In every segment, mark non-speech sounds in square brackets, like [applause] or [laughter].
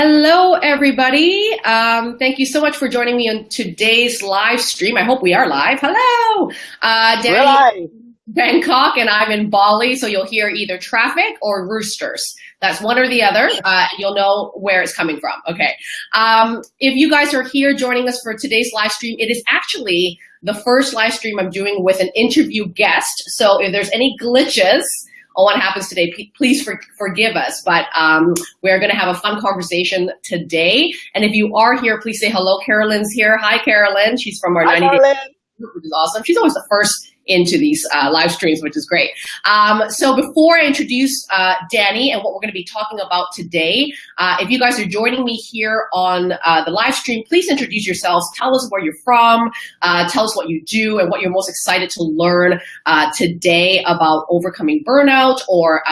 Hello, everybody. Um, thank you so much for joining me on today's live stream. I hope we are live. Hello. Uh, Danny, live. Bangkok, and I'm in Bali, so you'll hear either traffic or roosters. That's one or the other. Uh, you'll know where it's coming from. Okay. Um, if you guys are here joining us for today's live stream, it is actually the first live stream I'm doing with an interview guest. So if there's any glitches, on what happens today, please for, forgive us. But um, we're going to have a fun conversation today. And if you are here, please say hello. Carolyn's here. Hi, Carolyn. She's from our Hi, 90 Carolyn. which is awesome. She's always the first into these uh, live streams, which is great. Um, so before I introduce uh, Danny and what we're going to be talking about today, uh, if you guys are joining me here on uh, the live stream, please introduce yourselves. Tell us where you're from. Uh, tell us what you do and what you're most excited to learn uh, today about overcoming burnout or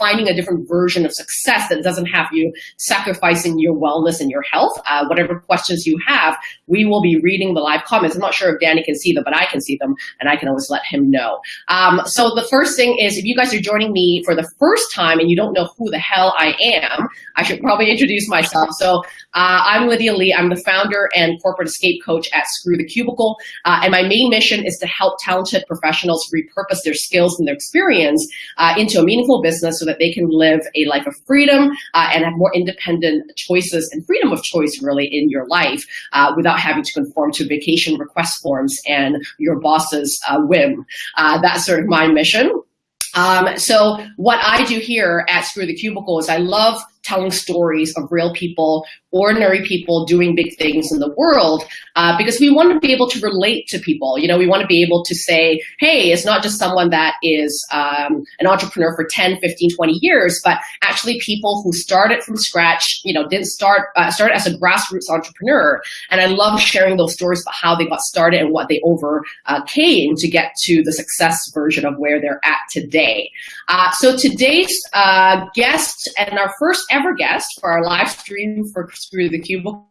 finding a different version of success that doesn't have you sacrificing your wellness and your health. Uh, whatever questions you have, we will be reading the live comments. I'm not sure if Danny can see them, but I can see them and I can always let him know. Um, so the first thing is if you guys are joining me for the first time and you don't know who the hell I am, I should probably [laughs] introduce myself. So uh, I'm Lydia Lee. I'm the founder and corporate escape coach at Screw the Cubicle. Uh, and my main mission is to help talented professionals repurpose their skills and their experience uh, into a meaningful business so that they can live a life of freedom uh, and have more independent choices and freedom of choice really in your life uh, without having to conform to vacation request forms and your boss's uh, whim. Uh, that's sort of my mission. Um, so what I do here at Screw the Cubicle is I love telling stories of real people, ordinary people doing big things in the world, uh, because we want to be able to relate to people. You know, we want to be able to say, hey, it's not just someone that is um, an entrepreneur for 10, 15, 20 years, but actually people who started from scratch, you know, didn't start, uh, started as a grassroots entrepreneur. And I love sharing those stories about how they got started and what they overcame to get to the success version of where they're at today. Uh, so today's uh, guest and our first ever guest for our live stream for Screw the Cubicle.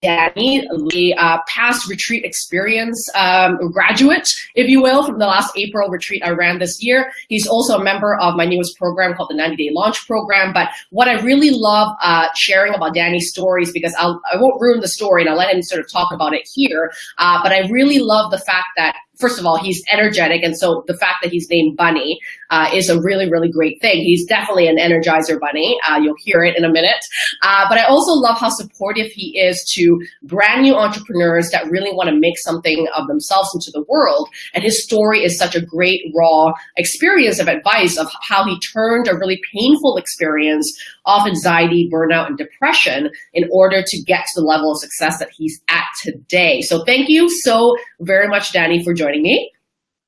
Danny, the uh, past retreat experience um, graduate, if you will, from the last April retreat I ran this year. He's also a member of my newest program called the 90 Day Launch Program. But what I really love uh, sharing about Danny's stories, because I'll, I won't ruin the story and I'll let him sort of talk about it here, uh, but I really love the fact that first of all, he's energetic. And so the fact that he's named Bunny uh, is a really, really great thing. He's definitely an energizer bunny. Uh, you'll hear it in a minute. Uh, but I also love how supportive he is to brand new entrepreneurs that really want to make something of themselves into the world. And his story is such a great raw experience of advice of how he turned a really painful experience of anxiety, burnout, and depression in order to get to the level of success that he's at today. So thank you so very much, Danny, for joining me.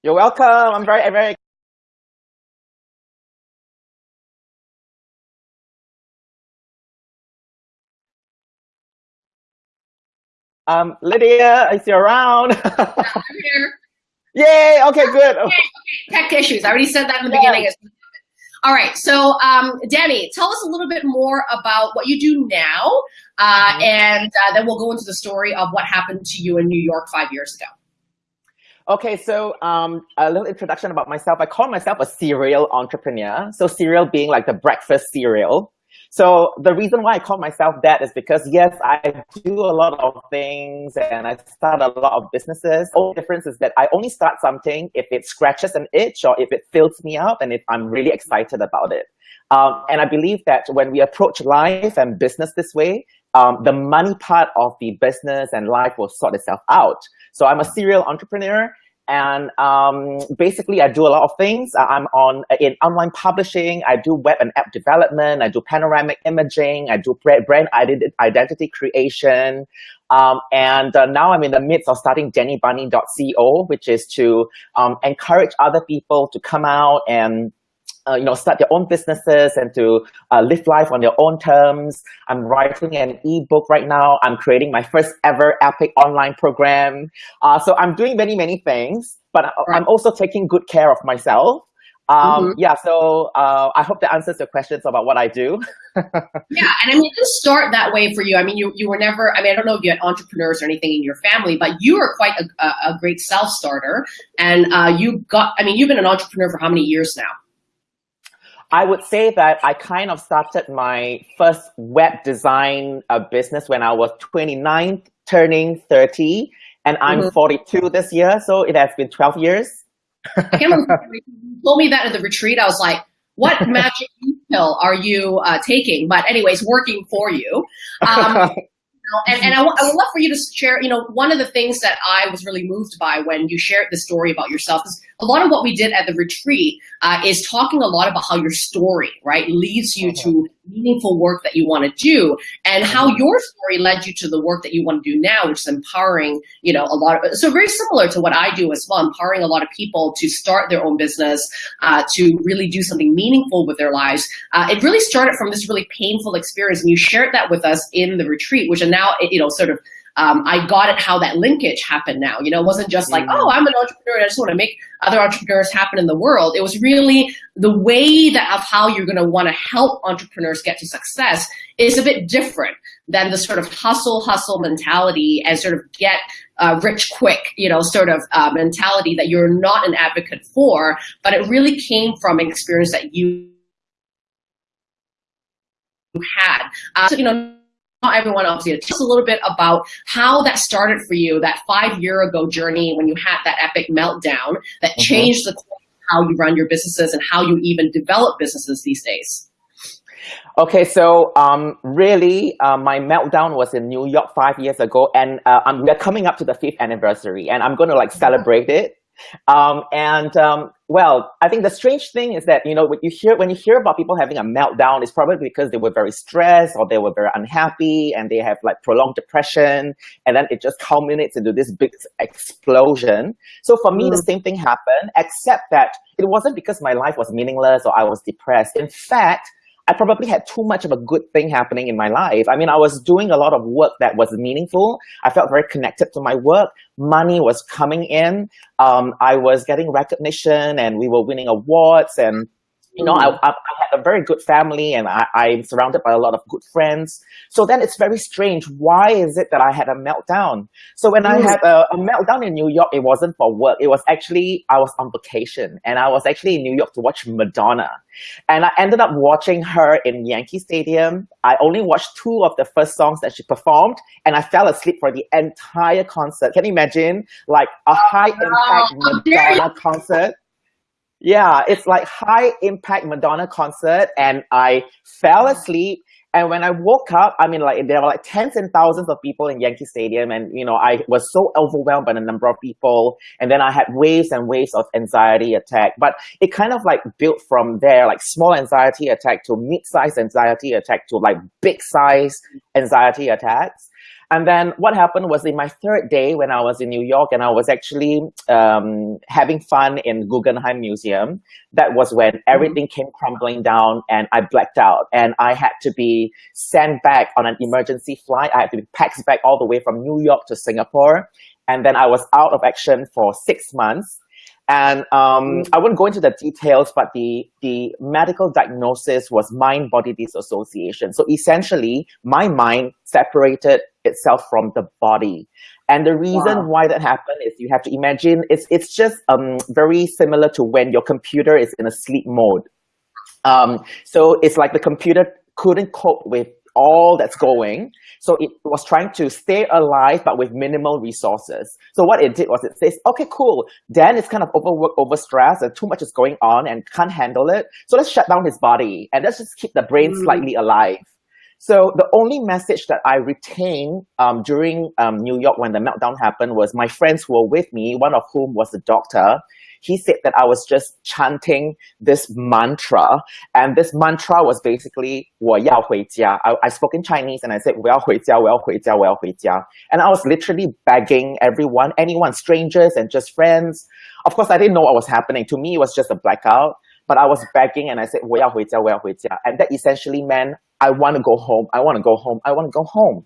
You're welcome. I'm very, very Um, Lydia, is you around? [laughs] I'm here. Yay! Okay, good. Okay, okay. Tech issues. I already said that in the yeah. beginning. All right, so um, Danny, tell us a little bit more about what you do now, uh, mm -hmm. and uh, then we'll go into the story of what happened to you in New York five years ago. Okay, so um, a little introduction about myself. I call myself a serial entrepreneur. So serial being like the breakfast cereal. So the reason why I call myself that is because yes, I do a lot of things and I start a lot of businesses. The only difference is that I only start something if it scratches an itch or if it fills me up and if I'm really excited about it. Um, and I believe that when we approach life and business this way, um, the money part of the business and life will sort itself out. So I'm a serial entrepreneur and um, basically, I do a lot of things. Uh, I'm on uh, in online publishing. I do web and app development. I do panoramic imaging. I do brand identity creation. Um, and uh, now I'm in the midst of starting DannyBunny.co, which is to um, encourage other people to come out and uh, you know, start their own businesses and to uh, live life on their own terms. I'm writing an ebook right now. I'm creating my first ever epic online program. Uh, so I'm doing many, many things, but I'm also taking good care of myself. Um, mm -hmm. Yeah, so uh, I hope that answers your questions about what I do. [laughs] yeah, and I mean, it didn't start that way for you. I mean, you, you were never, I mean, I don't know if you had entrepreneurs or anything in your family, but you were quite a, a, a great self-starter. And uh, you got, I mean, you've been an entrepreneur for how many years now? I would say that I kind of started my first web design uh, business when I was 29, turning 30, and I'm mm -hmm. 42 this year, so it has been 12 years. I can't remember you told me that at the retreat. I was like, what [laughs] magic pill are you uh, taking? But anyways, working for you. Um, [laughs] and, and I, I would love for you to share, you know, one of the things that I was really moved by when you shared the story about yourself is a lot of what we did at the retreat uh, is talking a lot about how your story, right, leads you to uh-huh. meaningful work that you want to do and how uh-huh. your story led you to the work that you want to do now, which is empowering, you know, a lot of, so very similar to what I do as well, empowering a lot of people to start their own business, uh, to really do something meaningful with their lives. Uh, it really started from this really painful experience and you shared that with us in the retreat, which are now, you know, sort of um, I got it how that linkage happened now. You know, it wasn't just like, oh, I'm an entrepreneur and I just want to make other entrepreneurs happen in the world. It was really the way that of how you're going to want to help entrepreneurs get to success is a bit different than the sort of hustle, hustle mentality and sort of get uh, rich quick, you know, sort of uh, mentality that you're not an advocate for, but it really came from an experience that you had. Uh, so, you know, everyone else did. Tell us a little bit about how that started for you, that five year ago journey when you had that epic meltdown that mm -hmm. changed the how you run your businesses and how you even develop businesses these days. Okay, so um, really, uh, my meltdown was in New York five years ago, and uh, we're coming up to the fifth anniversary, and I'm going to like celebrate it um, and um, well, I think the strange thing is that you know when you hear when you hear about people having a meltdown, it's probably because they were very stressed or they were very unhappy and they have like prolonged depression, and then it just culminates into this big explosion. So for me, mm. the same thing happened, except that it wasn't because my life was meaningless or I was depressed. In fact, I probably had too much of a good thing happening in my life. I mean, I was doing a lot of work that was meaningful. I felt very connected to my work. Money was coming in. Um, I was getting recognition and we were winning awards and you know, I, mm. I, had a very good family and I, I'm surrounded by a lot of good friends. So then it's very strange. Why is it that I had a meltdown? So when I mm. had a, a, meltdown in New York, it wasn't for work. It was actually, I was on vacation and I was actually in New York to watch Madonna. And I ended up watching her in Yankee Stadium. I only watched two of the first songs that she performed and I fell asleep for the entire concert. Can you imagine? Like a high impact Madonna concert yeah, it's like high impact Madonna concert and I fell mm. asleep and when I woke up, I mean, like there were like tens and thousands of people in Yankee Stadium, and you know, I was so overwhelmed by the number of people. And then I had waves and waves of anxiety attack. But it kind of like built from there, like small anxiety attack to mid-size anxiety attack to like big size anxiety attacks. And then what happened was in my third day when I was in New York and I was actually um, having fun in Guggenheim Museum, that was when mm-hmm. everything came crumbling down and I blacked out and I had to be sent back on an emergency flight. I had to be packed back all the way from New York to Singapore. And then I was out of action for six months. And um, I won't go into the details, but the, the medical diagnosis was mind-body dissociation. So essentially, my mind separated itself from the body. And the reason wow. why that happened is you have to imagine it's, it's just um, very similar to when your computer is in a sleep mode. Um, so it's like the computer couldn't cope with all that's going. So it was trying to stay alive, but with minimal resources. So what it did was it says, okay, cool. Dan is kind of overworked, overstressed, and too much is going on and can't handle it. So let's shut down his body and let's just keep the brain mm. slightly alive. So the only message that I retained um, during um, New York when the meltdown happened was my friends who were with me, one of whom was a doctor, he said that I was just chanting this mantra. And this mantra was basically, 我要回家. I, I spoke in Chinese and I said, 我要回家,我要回家,我要回家. And I was literally begging everyone, anyone, strangers and just friends. Of course, I didn't know what was happening. To me, it was just a blackout. But I was begging and I said, 我要回家,我要回家. And that essentially meant, I want to go home. I want to go home. I want to go home.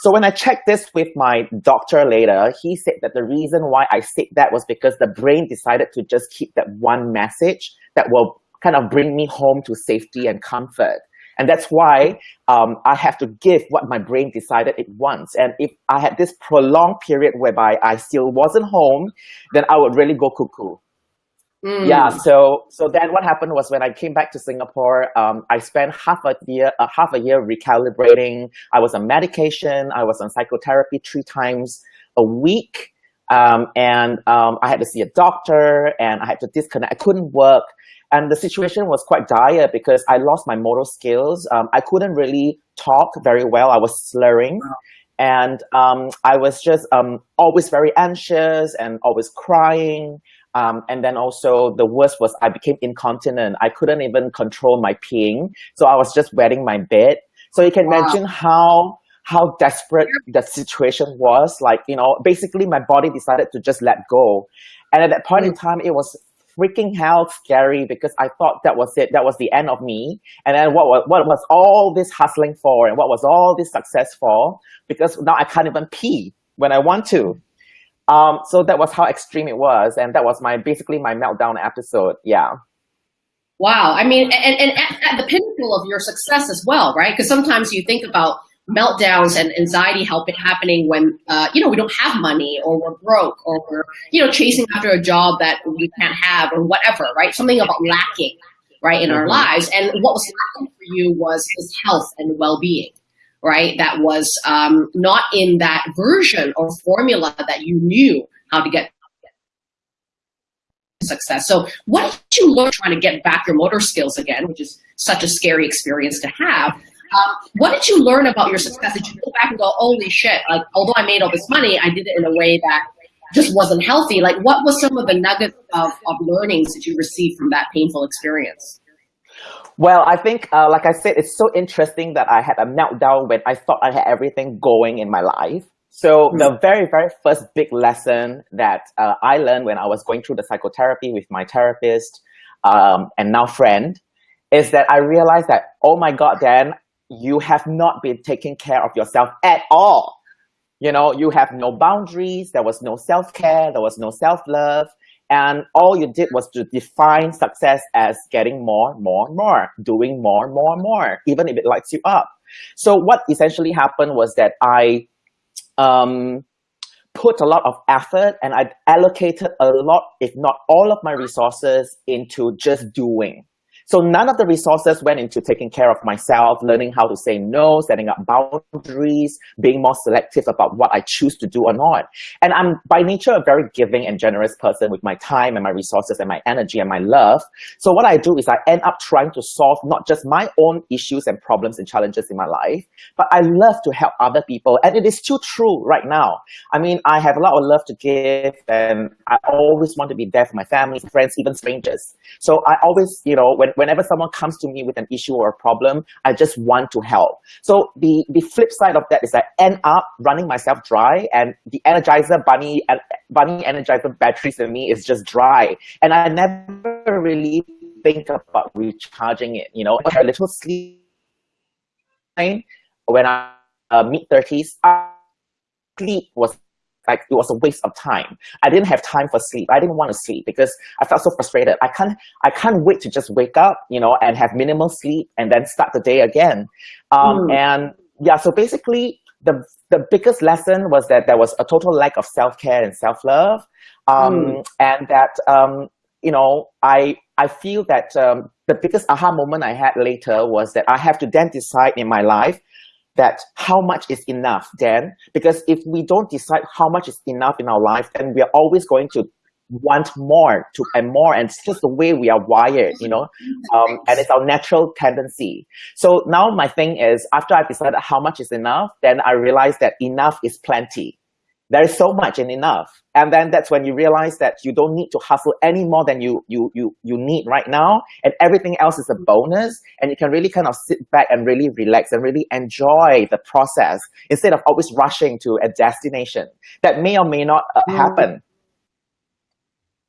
So when I checked this with my doctor later, he said that the reason why I said that was because the brain decided to just keep that one message that will kind of bring me home to safety and comfort. And that's why um, I have to give what my brain decided it wants. And if I had this prolonged period whereby I still wasn't home, then I would really go cuckoo. Mm. Yeah. So so then what happened was when I came back to Singapore, um, I spent half a year uh, half a year recalibrating. I was on medication. I was on psychotherapy three times a week, um, and um, I had to see a doctor, and I had to disconnect. I couldn't work, and the situation was quite dire because I lost my motor skills. Um, I couldn't really talk very well. I was slurring. Wow. And um, I was just um, always very anxious and always crying. Um, and then also the worst was I became incontinent. I couldn't even control my peeing. So I was just wetting my bed. So you can wow. imagine how how desperate the situation was. Like, you know, basically my body decided to just let go. And at that point in mm. time, it was freaking hell scary because I thought that was it. That was the end of me. And then what was, what was all this hustling for and what was all this success for? Because now I can't even pee when I want to. Um, so that was how extreme it was, and that was my basically my meltdown episode. Yeah. Wow. I mean, and, and at, at the pinnacle of your success as well, right? Because sometimes you think about meltdowns and anxiety helping happening when uh, you know we don't have money or we're broke or we're you know chasing after a job that we can't have or whatever, right? Something about lacking, right, in mm -hmm. our mm-hmm. lives. And what was lacking for you was his health and well-being right? That was um, not in that version or formula that you knew how to get success. So what did you learn trying to get back your motor skills again, which is such a scary experience to have? Um, what did you learn about your success? Did you go back and go, holy shit, like, although I made all this money, I did it in a way that just wasn't healthy. Like, what was some of the nuggets of, of learnings that you received from that painful experience? Well, I think, uh, like I said, it's so interesting that I had a meltdown when I thought I had everything going in my life. So mm. the very, very first big lesson that uh, I learned when I was going through the psychotherapy with my therapist um, and now friend is that I realized that, oh my God, Dan, you have not been taking care of yourself at all. You know, you have no boundaries. There was no self-care. There was no self-love. And all you did was to define success as getting more, more, more, doing more, more, more, even if it lights you up. So what essentially happened was that I um, put a lot of effort and I allocated a lot, if not all of my resources into just doing. So none of the resources went into taking care of myself, learning how to say no, setting up boundaries, being more selective about what I choose to do or not. And I'm by nature a very giving and generous person with my time and my resources and my energy and my love. So what I do is I end up trying to solve not just my own issues and problems and challenges in my life, but I love to help other people. And it is still true right now. I mean, I have a lot of love to give and I always want to be there for my family, friends, even strangers. So I always, you know, when whenever someone comes to me with an issue or a problem, I just want to help. So the, the flip side of that is I end up running myself dry and the Energizer bunny, bunny Energizer batteries in me is just dry. And I never really think about recharging it, you know, a little sleep when I uh, mid 30s, sleep was like it was a waste of time. I didn't have time for sleep. I didn't want to sleep because I felt so frustrated. I can't I can't wait to just wake up, you know, and have minimal sleep and then start the day again. Um, mm. And yeah, so basically the the biggest lesson was that there was a total lack of self care and self love, um, mm. and that um, you know I I feel that um, the biggest aha moment I had later was that I have to then decide in my life that how much is enough then? Because if we don't decide how much is enough in our life then we are always going to want more to and more and it's just the way we are wired you know? Um, and it's our natural tendency. So now my thing is after I've decided how much is enough then i realized that enough is plenty there is so much and enough. And then that's when you realize that you don't need to hustle any more than you, you, you, you need right now. And everything else is a bonus. And you can really kind of sit back and really relax and really enjoy the process instead of always rushing to a destination that may or may not uh, happen.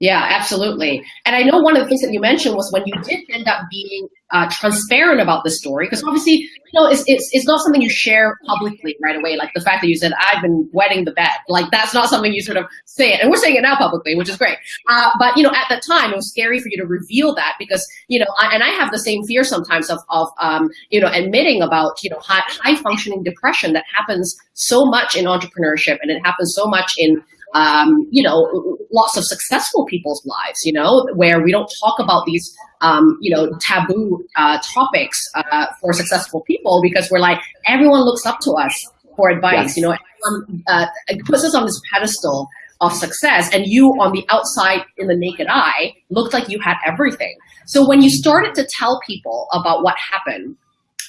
Yeah, absolutely. And I know one of the things that you mentioned was when you did end up being uh, transparent about the story, because obviously, you know, it's, it's, it's not something you share publicly right away. Like the fact that you said, I've been wetting the bed. Like that's not something you sort of say it. And we're saying it now publicly, which is great. Uh, but, you know, at the time, it was scary for you to reveal that because, you know, I, and I have the same fear sometimes of, of um, you know, admitting about, you know, high, high functioning depression that happens so much in entrepreneurship and it happens so much in um, you know, lots of successful people's lives, you know, where we don't talk about these, um, you know, taboo uh, topics uh, for successful people because we're like, everyone looks up to us for advice, yes. you know, everyone uh, puts us on this pedestal of success and you on the outside in the naked eye looked like you had everything. So when you started to tell people about what happened,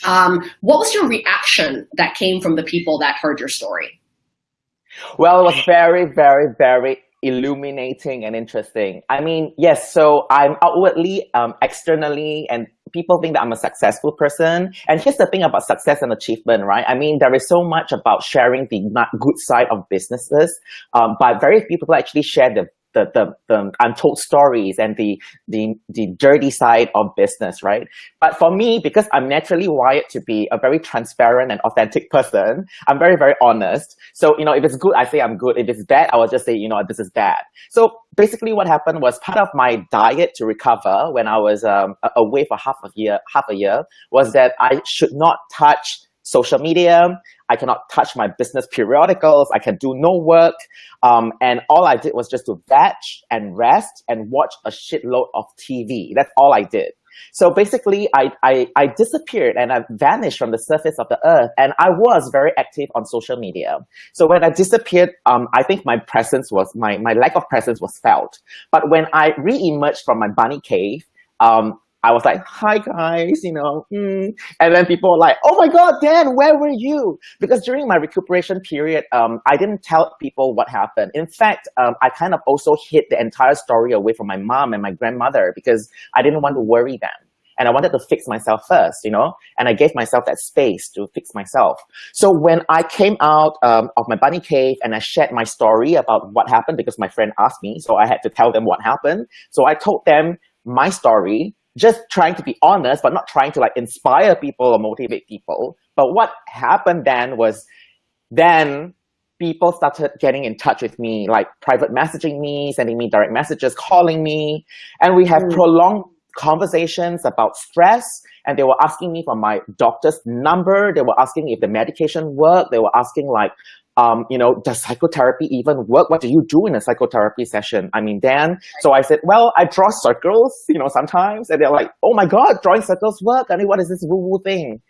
um, what was your reaction that came from the people that heard your story? Well, it was very, very, very illuminating and interesting. I mean, yes, so I'm outwardly, um, externally, and people think that I'm a successful person. And here's the thing about success and achievement, right? I mean, there is so much about sharing the good side of businesses, um, but very few people actually share the the, the, the untold stories and the, the, the dirty side of business, right? But for me, because I'm naturally wired to be a very transparent and authentic person, I'm very, very honest. So, you know, if it's good, I say I'm good. If it's bad, I will just say, you know, this is bad. So basically what happened was part of my diet to recover when I was um, away for half a year, half a year was that I should not touch social media. I cannot touch my business periodicals. I can do no work. Um, and all I did was just to veg and rest and watch a shitload of TV. That's all I did. So basically, I, I, I disappeared and I vanished from the surface of the earth. And I was very active on social media. So when I disappeared, um, I think my presence was, my, my lack of presence was felt. But when I re-emerged from my bunny cave, um, I was like, hi guys, you know, mm. and then people were like, oh my God, Dan, where were you? Because during my recuperation period, um, I didn't tell people what happened. In fact, um, I kind of also hid the entire story away from my mom and my grandmother because I didn't want to worry them. And I wanted to fix myself first, you know, and I gave myself that space to fix myself. So when I came out um, of my bunny cave and I shared my story about what happened because my friend asked me, so I had to tell them what happened. So I told them my story just trying to be honest, but not trying to like inspire people or motivate people. But what happened then was then people started getting in touch with me, like private messaging me, sending me direct messages, calling me, and we have mm. prolonged conversations about stress and they were asking me for my doctor's number. They were asking if the medication worked. They were asking like, um, you know, does psychotherapy even work? What do you do in a psychotherapy session? I mean, Dan, so I said, well, I draw circles, you know, sometimes. And they're like, oh my God, drawing circles work. I mean, what is this woo-woo thing?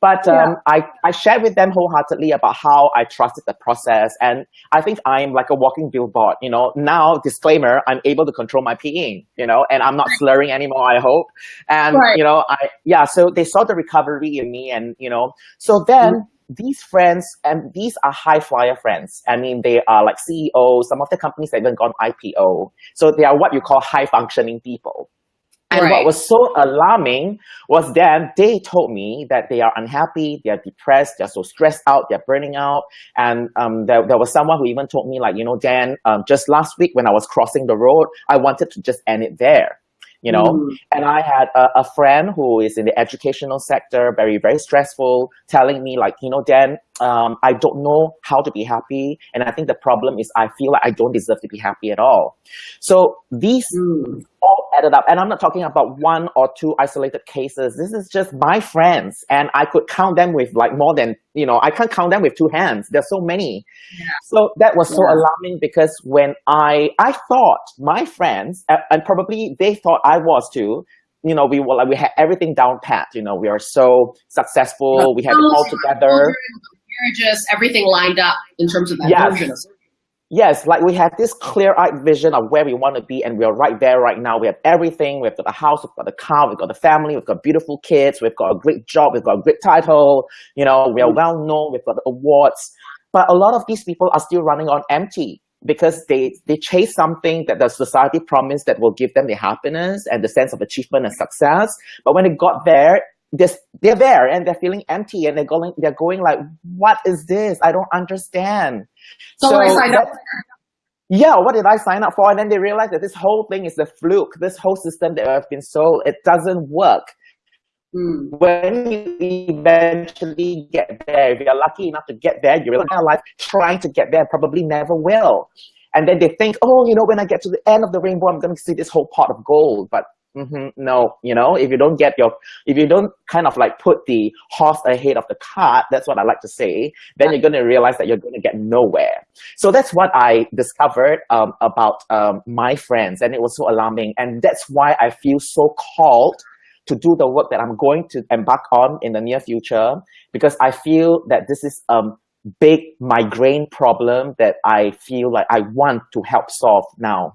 But um, yeah. I, I shared with them wholeheartedly about how I trusted the process. And I think I'm like a walking billboard, you know, now disclaimer, I'm able to control my peeing, you know, and I'm not slurring anymore, I hope. And, right. you know, I, yeah, so they saw the recovery in me and, you know, so then mm -hmm these friends, and these are high flyer friends. I mean, they are like CEOs. Some of the companies have even gone IPO. So they are what you call high functioning people. And right. what was so alarming was that they told me that they are unhappy, they're depressed, they're so stressed out, they're burning out. And um, there, there was someone who even told me like, you know, Dan, um, just last week when I was crossing the road, I wanted to just end it there you know mm. and i had a, a, friend who is in the educational sector very very stressful telling me like you know dan um, i don't know how to be happy and i think the problem is i feel like i don't deserve to be happy at all so these mm all added up. And I'm not talking about one or two isolated cases. This is just my friends. And I could count them with like more than, you know, I can't count them with two hands. There's so many. Yeah. So that was so yeah. alarming because when I, I thought my friends, and probably they thought I was too, you know, we were like, we had everything down pat, you know, we are so successful. We had it all together. You're just everything lined up in terms of that yes. Yes, like we have this clear-eyed vision of where we want to be, and we're right there right now. We have everything. We've got the house, we've got the car, we've got the family, we've got beautiful kids, we've got a great job, we've got a great title. You know, we are well known, we've got the awards. But a lot of these people are still running on empty because they they chase something that the society promised that will give them the happiness and the sense of achievement and success. But when it got there, they're, they're there and they're feeling empty and they're going they're going like what is this? I don't understand. So, so I signed up yeah what did i sign up for? And then they realize that this whole thing is a fluke. This whole system that i've been sold it doesn't work. Mm. when you eventually get there if you're lucky enough to get there you're in life trying to get there probably never will. And then they think oh you know when i get to the end of the rainbow i'm going to see this whole pot of gold. But mm-hmm, no, you know, if you don't get your, if you don't kind of like put the horse ahead of the cart, that's what I like to say, then you're going to realize that you're going to get nowhere. So that's what I discovered um, about um, my friends and it was so alarming. And that's why I feel so called to do the work that I'm going to embark on in the near future, because I feel that this is a big migraine problem that I feel like I want to help solve now.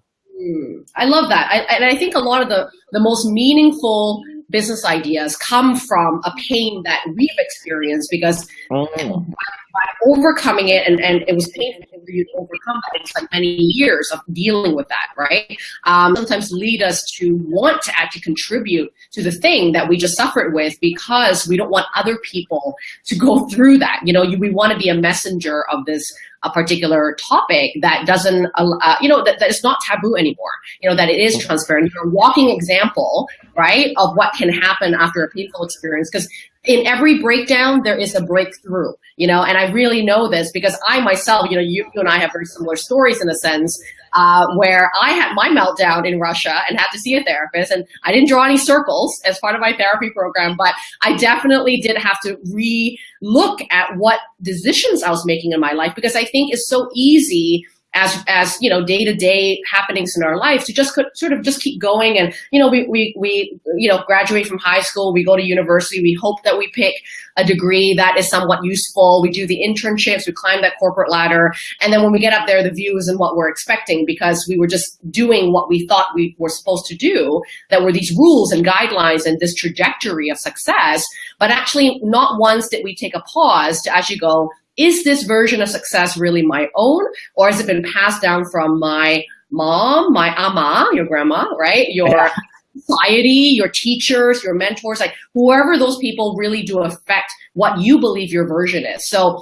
I love that. I, and I think a lot of the, the most meaningful business ideas come from a pain that we've experienced because mm. By, overcoming it and, and it was painful for you to overcome that it's like many years of dealing with that right um, sometimes lead us to want to actually contribute to the thing that we just suffered with because we don't want other people to go [laughs] through that you know you, we want to be a messenger of this a particular topic that doesn't, uh, you know, that, that is not taboo anymore, you know, that it is transparent. You're a walking example, right, of what can happen after a painful experience. Because in every breakdown, there is a breakthrough, you know, and I really know this because I myself, you know, you, you and I have very similar stories in a sense uh, where I had my meltdown in Russia and had to see a therapist and I didn't draw any circles as part of my therapy program, but I definitely did have to re-look at what decisions I was making in my life because I think it's so easy as as you know day to day happenings in our life to just sort of just keep going. And you know we we we you know graduate from high school we go to university we hope that we pick a degree that is somewhat useful. We do the internships we climb that corporate ladder. And then when we get up there the view isn't what we're expecting because we were just doing what we thought we were supposed to do that were these rules and guidelines and this trajectory of success. But actually not once did we take a pause to actually go is this version of success really my own or has it been passed down from my mom, my ama, your grandma, right? Your yeah. society, your teachers, your mentors, like whoever those people really do affect what you believe your version is. So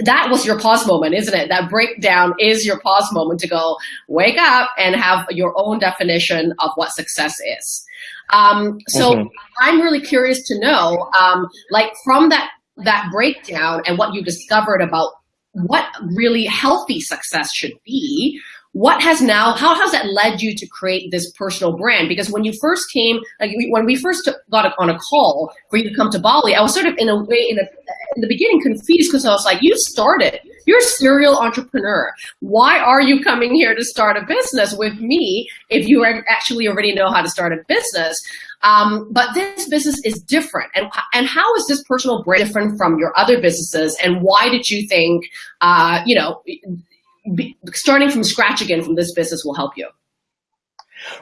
that was your pause moment, isn't it? That breakdown is your pause moment to go wake up and have your own definition of what success is. Um, so mm -hmm. I'm really curious to know, um, like from that that breakdown and what you discovered about what really healthy success should be, what has now, how has that led you to create this personal brand? Because when you first came, like when we first got on a call for you to come to Bali, I was sort of in a way, in, a, in the beginning confused because I was like, you started, you're a serial entrepreneur. Why are you coming here to start a business with me if you actually already know how to start a business? Um, but this business is different. And, and how is this personal brand different from your other businesses? And why did you think, uh, you know, be, starting from scratch again from this business will help you?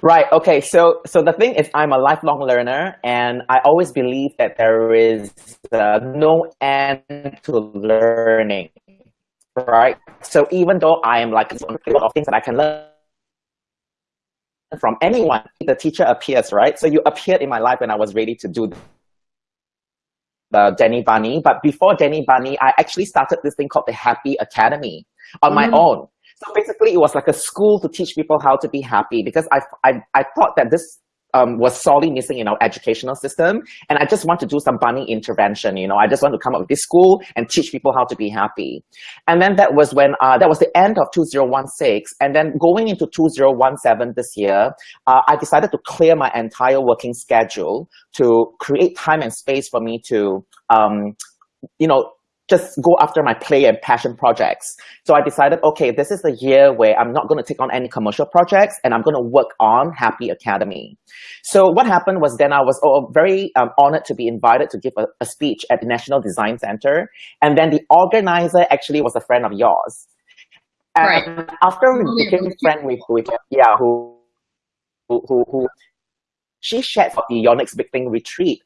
Right. Okay. So, so the thing is, I'm a lifelong learner, and I always believe that there is uh, no end to learning. Right. So even though I am like a lot of things that I can learn from anyone, the teacher appears, right? So you appeared in my life when I was ready to do Danny Bunny. But before Danny Bunny, I actually started this thing called the Happy Academy on mm -hmm. my mm-hmm. own. So basically, it was like a school to teach people how to be happy because I, I, I thought that this um, was sorely missing in our educational system. And I just want to do some bunny intervention. You know, I just want to come up with this school and teach people how to be happy. And then that was when, uh, that was the end of 2016. And then going into 2017 this year, uh, I decided to clear my entire working schedule to create time and space for me to, um, you know, just go after my play and passion projects. So I decided, okay, this is the year where I'm not going to take on any commercial projects and I'm going to work on Happy Academy. So what happened was then I was oh, very um, honored to be invited to give a, a, speech at the National Design Center. And then the organizer actually was a friend of yours. And right. after we became friends with, with yeah, who, who, who, who she shared for the Your Next Big Thing retreat,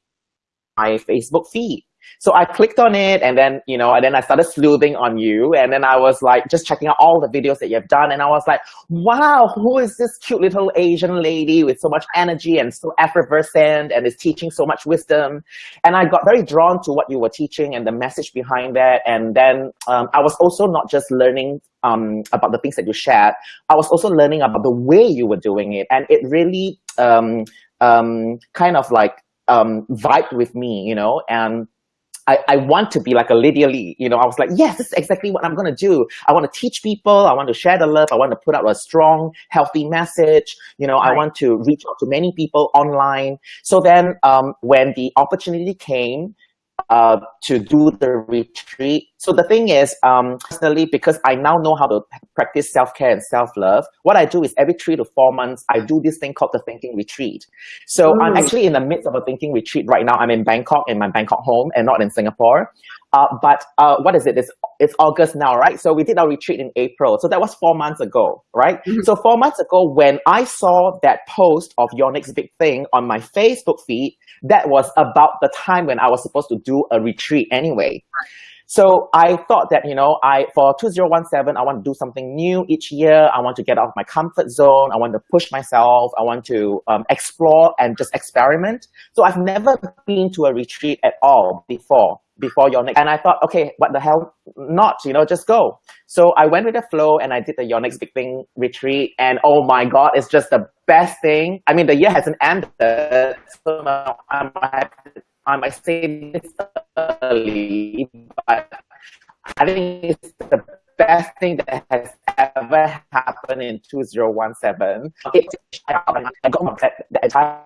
my Facebook feed. So I clicked on it and then, you know, and then I started sleuthing on you. And then I was like, just checking out all the videos that you've done. And I was like, wow, who is this cute little Asian lady with so much energy and so effervescent and is teaching so much wisdom? And I got very drawn to what you were teaching and the message behind that. And then um, I was also not just learning um, about the things that you shared, I was also learning about the way you were doing it. And it really um, um, kind of like um, vibed with me, you know, and I, I want to be like a Lydia Lee. You know, I was like, yes, this is exactly what I'm going to do. I want to teach people. I want to share the love. I want to put out a strong, healthy message. You know, right. I want to reach out to many people online. So then um, when the opportunity came, uh, to do the retreat. So the thing is, um, personally, because I now know how to practice self-care and self-love, what I do is every three to four months, I do this thing called the thinking retreat. So I'm actually in the midst of a thinking retreat right now. I'm in Bangkok, in my Bangkok home and not in Singapore. Uh, but uh, what is it? It's, it's August now, right? So we did our retreat in April. So that was four months ago, right? Mm -hmm. So four months ago, when I saw that post of your next big thing on my Facebook feed, that was about the time when I was supposed to do a retreat anyway. So I thought that, you know, I for 2017, I want to do something new each year. I want to get out of my comfort zone. I want to push myself. I want to um, explore and just experiment. So I've never been to a retreat at all before before your next. And I thought, okay, what the hell not, you know, just go. So I went with the flow and I did the Your Next Big Thing retreat. And oh my God, it's just the best thing. I mean, the year hasn't ended. So I might, I might say this early, but I think it's the best thing that has ever happened in 2017. It, I got entire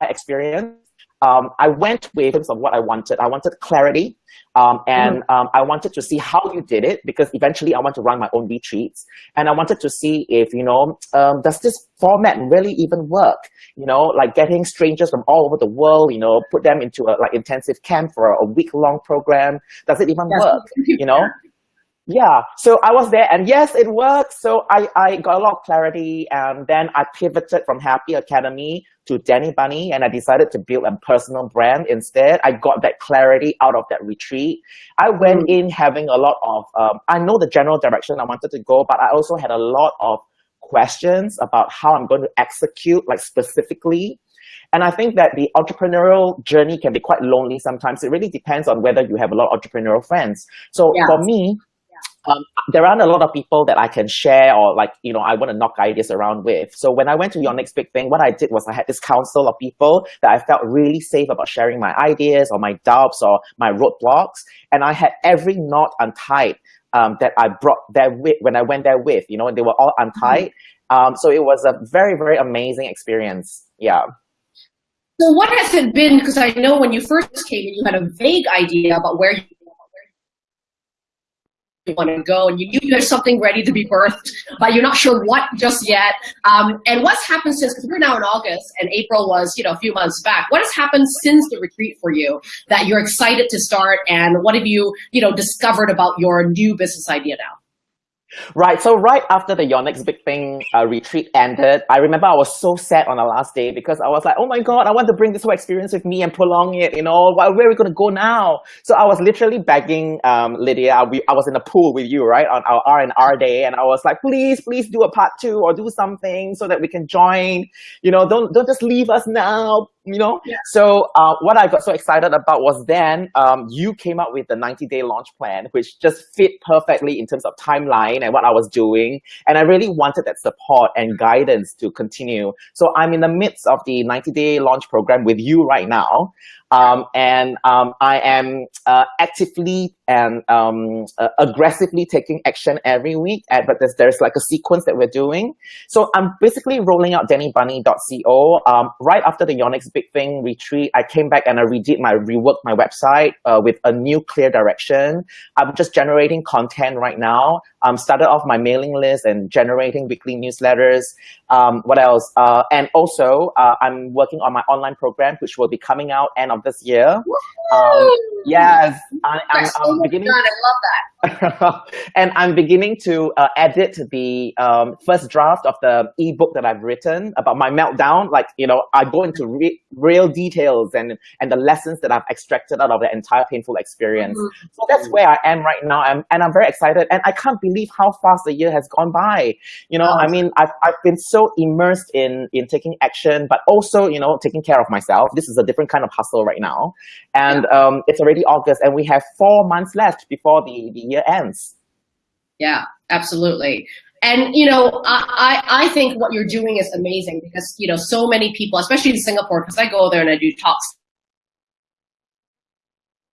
experience um, I went with terms of what I wanted. I wanted clarity, um, and mm. um, I wanted to see how you did it because eventually I want to run my own retreats, and I wanted to see if you know um, does this format really even work? You know, like getting strangers from all over the world, you know, put them into a like intensive camp for a week long program. Does it even work? [laughs] You know. Yeah, so I was there and yes, it worked. So I, I got a lot of clarity and then I pivoted from Happy Academy to Danny Bunny and I decided to build a personal brand instead. I got that clarity out of that retreat. I went mm. in having a lot of, um, I know the general direction I wanted to go, but I also had a lot of questions about how I'm going to execute like specifically. And I think that the entrepreneurial journey can be quite lonely sometimes. It really depends on whether you have a lot of entrepreneurial friends. So yeah. for me, um, there aren't a lot of people that I can share or like, you know, I want to knock ideas around with. So when I went to your next big thing, what I did was I had this council of people that I felt really safe about sharing my ideas or my doubts or my roadblocks. And I had every knot untied um, that I brought there with when I went there with, you know, and they were all untied. Mm-hmm. Um, so it was a very, very amazing experience. Yeah. So what has it been? Because I know when you first came in, you had a vague idea about where you want to go and you knew you had something ready to be birthed, but you're not sure what just yet. Um, and what's happened since, because we're now in August and April was, you know, a few months back. What has happened since the retreat for you that you're excited to start and what have you, you know, discovered about your new business idea now? Right. So right after the Your Next Big Thing uh, retreat ended, I remember I was so sad on the last day because I was like, oh my God, I want to bring this whole experience with me and prolong it, you know, where, are we going to go now? So I was literally begging um, Lydia, we, I was in the pool with you, right, on our R&R day, and I was like, please, please do a part two or do something so that we can join, you know, don't, don't just leave us now, you know? Yeah. So uh, what I got so excited about was then um, you came up with the 90-day launch plan, which just fit perfectly in terms of timeline and what I was doing. And I really wanted that support and guidance to continue. So I'm in the midst of the 90-day launch program with you right now. Um, and um, I am uh, actively and um, uh, aggressively taking action every week. At, but there's, there's like a sequence that we're doing. So I'm basically rolling out dannybunny.co. Um, right after the Your Next Big Thing retreat, I came back and I redid my, reworked my website uh, with a new clear direction. I'm just generating content right now. I um, started off my mailing list and generating weekly newsletters. Um, what else? Uh, and also, uh, I'm working on my online program, which will be coming out end of this year. Um, yes, I, am beginning. I love that. And I'm beginning to uh, edit the um, first draft of the ebook that I've written about my meltdown. Like, you know, I go into re real details and, and the lessons that I've extracted out of the entire painful experience. Mm -hmm. So that's where I am right now. I'm, and I'm very excited. And I can't believe how fast the year has gone by. You know, oh. I mean, I've, I've been so immersed in, in taking action, but also, you know, taking care of myself. This is a different kind of hustle right now. And yeah. um, it's already August and we have four months left before the, the year ends. Yeah, absolutely. And, you know, I, I think what you're doing is amazing because, you know, so many people, especially in Singapore, because I go there and I do talks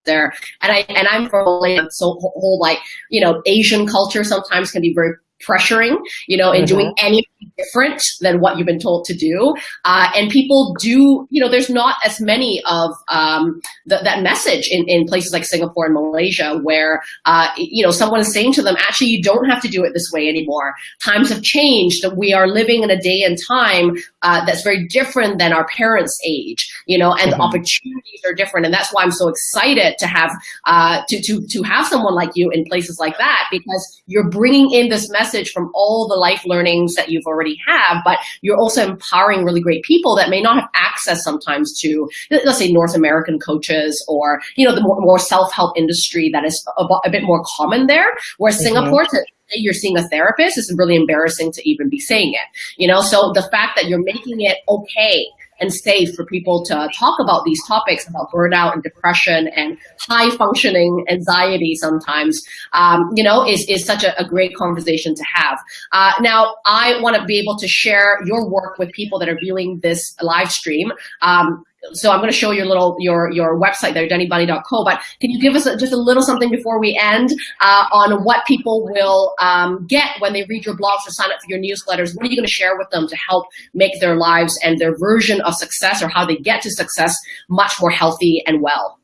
there. And I and I'm from so whole like you know Asian culture sometimes can be very pressuring, you know, and mm-hmm. doing anything different than what you've been told to do. Uh, and people do, you know, there's not as many of um, the, that message in, in places like Singapore and Malaysia where, uh, you know, someone is saying to them, actually, you don't have to do it this way anymore. Times have changed. We are living in a day and time uh, that's very different than our parents' age, you know, and mm-hmm. the opportunities are different. And that's why I'm so excited to have, uh, to, to, to have someone like you in places like that because you're bringing in this message message from all the life learnings that you've already have, but you're also empowering really great people that may not have access sometimes to, let's say, North American coaches or, you know, the more, more self-help industry that is a, a, bit more common there, where mm -hmm. Singapore, you're seeing a therapist is really embarrassing to even be saying it, you know? So the fact that you're making it okay and safe for people to talk about these topics about burnout and depression and high functioning anxiety sometimes, um, you know, is, is such a, a great conversation to have. Uh, now, I want to be able to share your work with people that are viewing this live stream. Um, so I'm going to show your little your your website there, dannybunny.co. But can you give us a, just a little something before we end uh, on what people will um, get when they read your blogs or sign up for your newsletters? What are you going to share with them to help make their lives and their version of success or how they get to success much more healthy and well?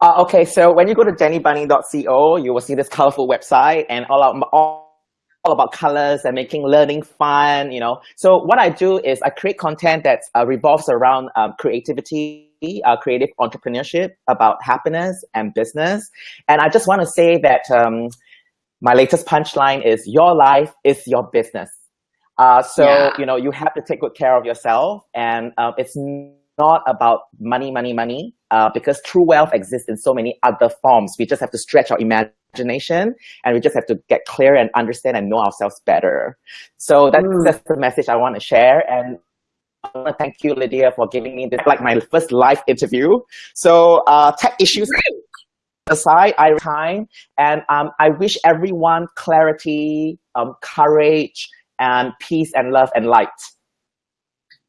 Uh, okay, so when you go to dannybunny.co, you will see this colorful website and all, of, all all about colors and making learning fun, you know. So what I do is I create content that uh, revolves around um, creativity, uh, creative entrepreneurship, about happiness and business. And I just want to say that um, my latest punchline is your life is your business. Uh, so, yeah. you know, you have to take good care of yourself and uh, it's not about money, money, money, uh, because true wealth exists in so many other forms. We just have to stretch our imagination and we just have to get clear and understand and know ourselves better. So that's, mm. that's the message I want to share. And I want to thank you, Lydia, for giving me this, like my first live interview. So uh, tech issues aside, I time, and um, I wish everyone clarity, um, courage, and peace and love and light.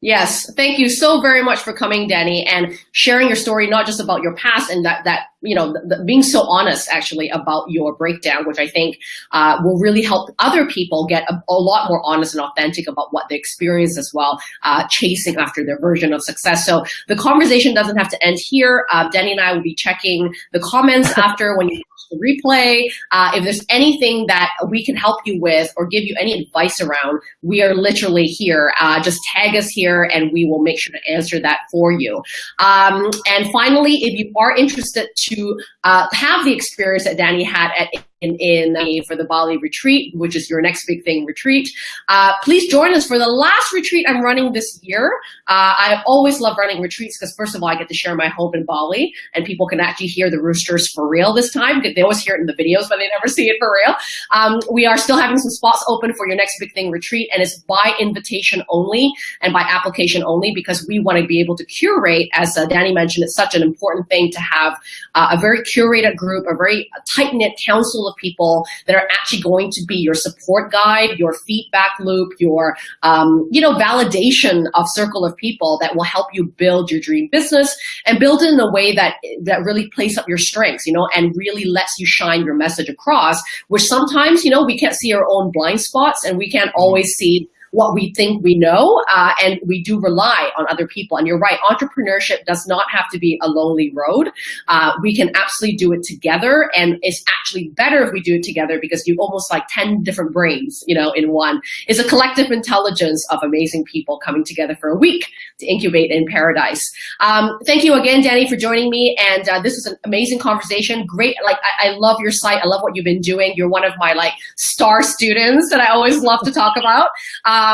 Yes, thank you so very much for coming, Danny, and sharing your story, not just about your past and that, that you know, the, the, being so honest actually about your breakdown, which I think uh, will really help other people get a, a, lot more honest and authentic about what they experience as well, uh, chasing after their version of success. So the conversation doesn't have to end here. Uh, Danny and I will be checking the comments [laughs] after when you the replay. Uh, if there's anything that we can help you with or give you any advice around, we are literally here. Uh, just tag us here and we will make sure to answer that for you. Um, and finally, if you are interested to uh, have the experience that Danny had at in, for the Bali retreat, which is your next big thing retreat. Uh, please join us for the last retreat I'm running this year. Uh, I always love running retreats because first of all, I get to share my hope in Bali and people can actually hear the roosters for real this time. They always hear it in the videos, but they never see it for real. Um, we are still having some spots open for your next big thing retreat and it's by invitation only and by application only because we want to be able to curate, as uh, Danny mentioned, it's such an important thing to have uh, a very curated group, a very tight-knit council of people that are actually going to be your support guide, your feedback loop, your, um, you know, validation of circle of people that will help you build your dream business and build it in a way that, that really plays up your strengths, you know, and really lets you shine your message across, which sometimes, you know, we can't see our own blind spots and we can't always see what we think we know, uh, and we do rely on other people. And you're right, entrepreneurship does not have to be a lonely road. Uh, we can absolutely do it together, and it's actually better if we do it together because you almost like 10 different brains, you know, in one. It's a collective intelligence of amazing people coming together for a week to incubate in paradise. Um, thank you again, Danny, for joining me. And uh, this is an amazing conversation. Great, like I, I love your site. I love what you've been doing. You're one of my like star students that I always love to talk about. Um,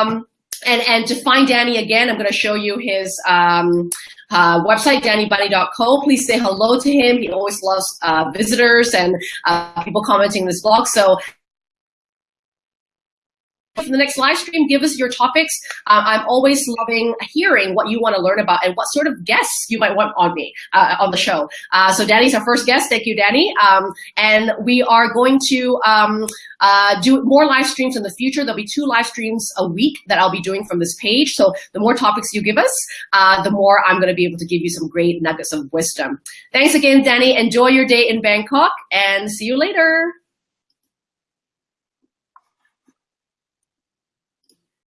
and, and to find Danny again, I'm going to show you his um, uh, website, dannybunny.co. Please say hello to him. He always loves uh, visitors and uh, people commenting this blog. So for the next live stream, give us your topics. Uh, I'm always loving hearing what you want to learn about and what sort of guests you might want on me, uh, on the show. Uh, so Danny's our first guest. Thank you, Danny. Um, and we are going to um, uh, do more live streams in the future. There'll be two live streams a week that I'll be doing from this page. So the more topics you give us, uh, the more I'm going to be able to give you some great nuggets of wisdom. Thanks again, Danny. Enjoy your day in Bangkok and see you later.